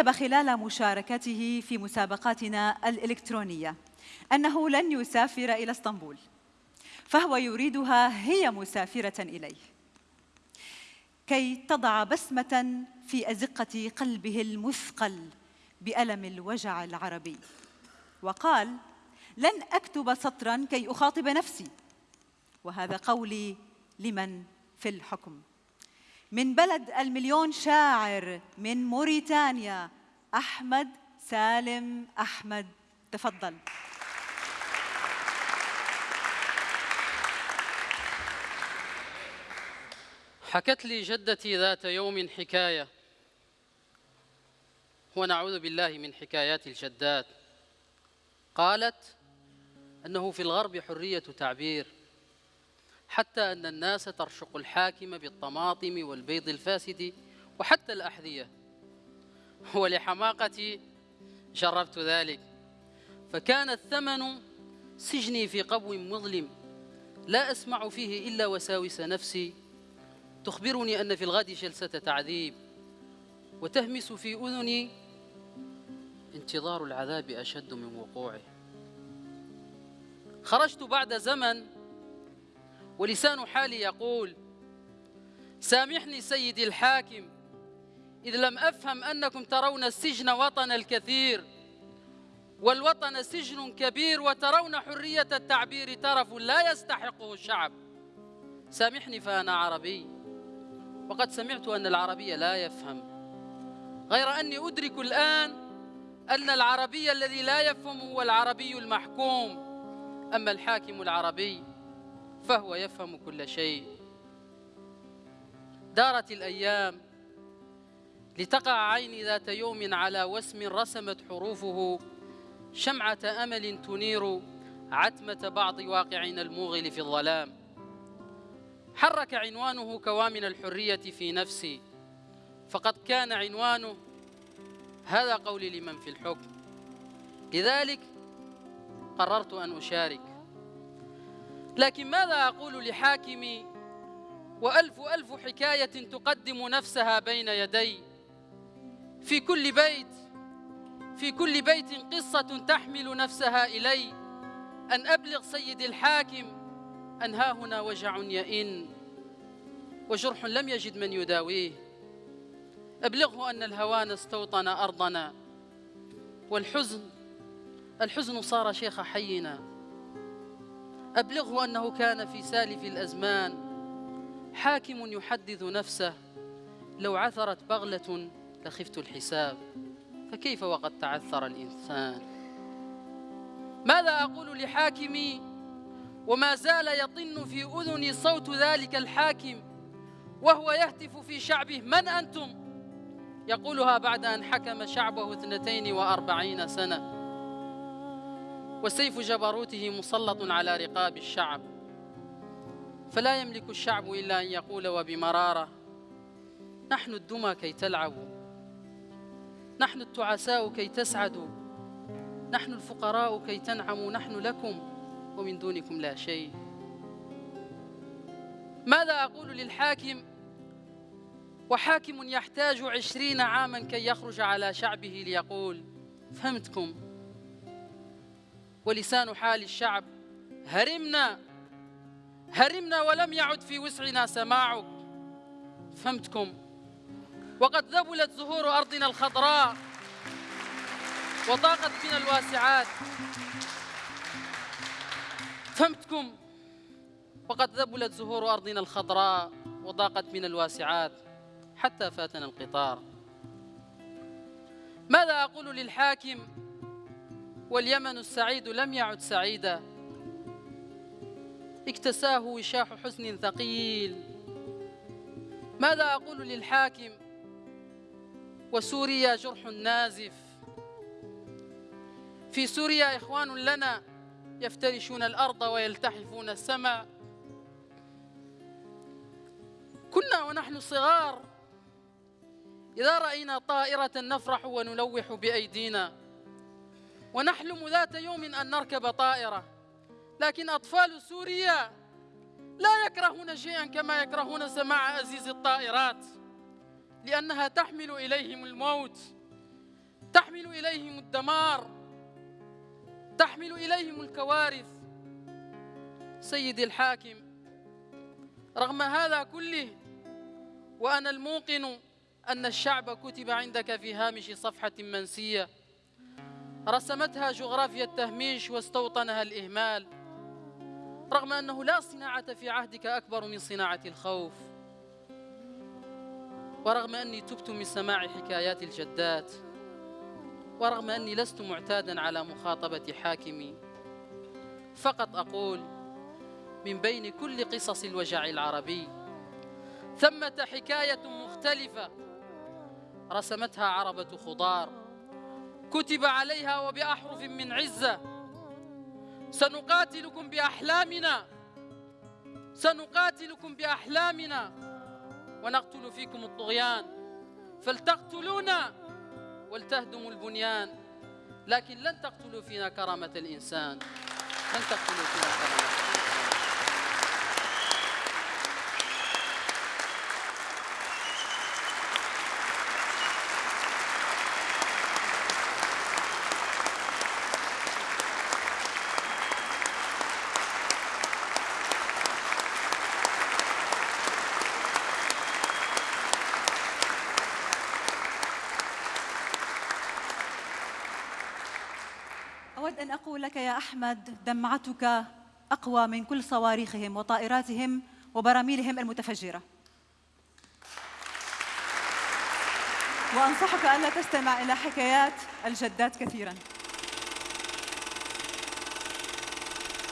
كتب خلال مشاركته في مسابقاتنا الإلكترونية أنه لن يسافر إلى اسطنبول فهو يريدها هي مسافرة إليه. كي تضع بسمة في أزقة قلبه المثقل بألم الوجع العربي. وقال لن أكتب سطرا كي أخاطب نفسي وهذا قولي لمن في الحكم. من بلد المليون شاعر من موريتانيا أحمد سالم أحمد. تفضل. حكت لي جدتي ذات يوم حكاية ونعوذ بالله من حكايات الجدات. قالت أنه في الغرب حرية تعبير حتى أن الناس ترشق الحاكم بالطماطم والبيض الفاسد وحتى الأحذية. ولحماقتي جربت ذلك. فكان الثمن سجني في قبو مظلم لا أسمع فيه إلا وساوس نفسي. تخبرني أن في الغد جلسة تعذيب وتهمس في أذني انتظار العذاب أشد من وقوعه. خرجت بعد زمن ولسان حالي يقول سامحني سيدي الحاكم إذ لم أفهم أنكم ترون السجن وطن الكثير والوطن سجن كبير وترون حرية التعبير ترف لا يستحقه الشعب. سامحني فأنا عربي وقد سمعت أن العربي لا يفهم غير أني أدرك الآن أن العربي الذي لا يفهم هو العربي المحكوم. أما الحاكم العربي فهو يفهم كل شيء. دارت الأيام لتقع عيني ذات يوم على وسم رسمت حروفه شمعة أمل تنير عتمة بعض واقعنا الموغل في الظلام. حرك عنوانه كوامن الحرية في نفسي. فقد كان عنوانه هذا قولي لمن في الحكم. لذلك قررت أن أشارك. لكن ماذا أقول لحاكمي؟ وألف ألف حكاية تقدم نفسها بين يدي. في كل بيت في كل بيت قصة تحمل نفسها إلي. أن أبلغ سيد الحاكم أن ها هنا وجع يئن. وجرح لم يجد من يداويه. أبلغه أن الهوان استوطن أرضنا. والحزن الحزن صار شيخ حينا. أبلغه أنه كان في سالف الأزمان. حاكم يحدث نفسه. لو عثرت بغلة لخفت الحساب. فكيف وقد تعثر الإنسان؟ ماذا أقول لحاكمي؟ وما زال يطن في أذني صوت ذلك الحاكم. وهو يهتف في شعبه. من أنتم؟ يقولها بعد أن حكم شعبه اثنتين وأربعين سنة. وسيف جبروته مسلط على رقاب الشعب. فلا يملك الشعب إلا أن يقول وبمرارة نحن الدمى كي تلعبوا نحن التعساء كي تسعدوا نحن الفقراء كي تنعموا نحن لكم ومن دونكم لا شيء. ماذا أقول للحاكم؟ وحاكم يحتاج عشرين عاما كي يخرج على شعبه ليقول فهمتكم ولسان حال الشعب. هرمنا هرمنا ولم يعد في وسعنا سماعك فهمتكم؟ وقد ذبلت زهور أرضنا الخضراء وضاقت بنا الواسعات. فهمتكم؟ وقد ذبلت زهور أرضنا الخضراء وضاقت بنا الواسعات. حتى فاتنا القطار. ماذا أقول للحاكم؟ واليمن السعيد لم يعد سعيدا. اكتساه وشاح حزن ثقيل. ماذا أقول للحاكم؟ وسوريا جرح نازف. في سوريا إخوان لنا يفترشون الأرض ويلتحفون السماء. كنا ونحن صغار. إذا رأينا طائرة نفرح ونلوح بأيدينا. ونحلم ذات يوم أن نركب طائرة. لكن أطفال سوريا لا يكرهون شيئا كما يكرهون سماع أزيز الطائرات لأنها تحمل إليهم الموت تحمل إليهم الدمار تحمل إليهم الكوارث. سيدي الحاكم رغم هذا كله وأنا الموقن أن الشعب كتب عندك في هامش صفحة منسية. رسمتها جغرافيا التهميش واستوطنها الإهمال رغم أنه لا صناعة في عهدك أكبر من صناعة الخوف ورغم أني تبت من سماع حكايات الجدات ورغم أني لست معتادا على مخاطبة حاكمي. فقط أقول من بين كل قصص الوجع العربي ثمة حكاية مختلفة رسمتها عربة خضار. كتب عليها وبأحرف من عزة. سنقاتلكم بأحلامنا. سنقاتلكم بأحلامنا. ونقتل فيكم الطغيان. فلتقتلونا ولتهدموا البنيان. لكن لن تقتلوا فينا كرامة الإنسان. لن تقتلوا فينا كرامة أود أن أقول لك يا أحمد دمعتك أقوى من كل صواريخهم وطائراتهم وبراميلهم المتفجرة. وأنصحك ألا تستمع إلى حكايات الجدات كثيراً.